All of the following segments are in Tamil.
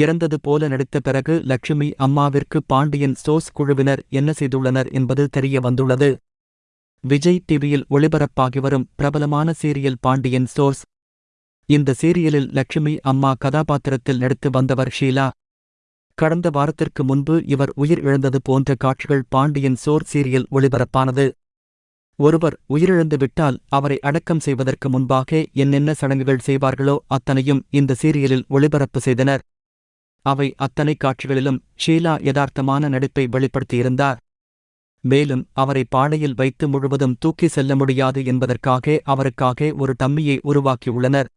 இறந்தது போல நடித்த பிறகு லட்சுமி அம்மாவிற்கு பாண்டியன் ஸ்டோர்ஸ் குழுவினர் என்ன செய்துள்ளனர் என்பது தெரிய வந்துள்ளது. விஜய் டிவியில் ஒளிபரப்பாகி வரும் பிரபலமான சீரியல் பாண்டியன் ஸ்டோர்ஸ் இந்த சீரியலில் லட்சுமி அம்மா கதாபாத்திரத்தில் நடித்து வந்தவர் ஷீலா. கடந்த வாரத்திற்கு முன்பு இவர் உயிர் இழந்தது போன்ற காட்சிகள் பாண்டியன் சோர் சீரியல் ஒளிபரப்பானது. ஒருவர் உயிரிழந்து விட்டால் அவரை அடக்கம் செய்வதற்கு முன்பாக என்னென்ன சடங்குகள் செய்வார்களோ அத்தனையும் இந்த சீரியலில் ஒளிபரப்பு செய்தனர். அவை அத்தனை காட்சிகளிலும் ஷீலா யதார்த்தமான நடிப்பை வெளிப்படுத்தியிருந்தார். மேலும் அவரை பாடையில் வைத்து முழுவதும் தூக்கி செல்ல முடியாது என்பதற்காக அவருக்காக ஒரு டம்மியை உருவாக்கியுள்ளனர்.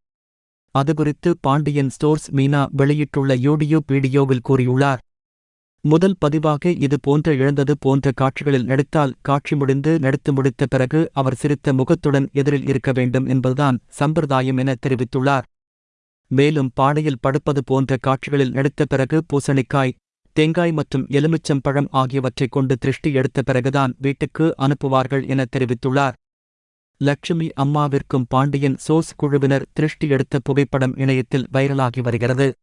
அதுகுறித்து பாண்டியன் ஸ்டோர்ஸ் மீனா வெளியிட்டுள்ள யூடியூப் வீடியோவில் கூறியுள்ளார். முதல் பதிவாக இது போன்ற இழந்தது போன்ற காட்சிகளில் நடித்தால் காட்சி முடிந்து நடித்து முடித்த பிறகு அவர் சிரித்த முகத்துடன் எதிரில் இருக்க வேண்டும் என்பதுதான் சம்பிரதாயம் என தெரிவித்துள்ளார். மேலும் பாடையில் படுப்பது போன்ற காட்சிகளில் நடித்த பிறகு பூசணிக்காய் தேங்காய் மற்றும் எலுமிச்சம் பழம் ஆகியவற்றைக் கொண்டு திருஷ்டி எடுத்த பிறகுதான் வீட்டுக்கு அனுப்புவார்கள் என தெரிவித்துள்ளார். லட்சுமி அம்மாவிற்கும் பாண்டியன் சோஸ் குழுவினர் திருஷ்டி எடுத்த புகைப்படம் இணையத்தில் வைரலாகி வருகிறது.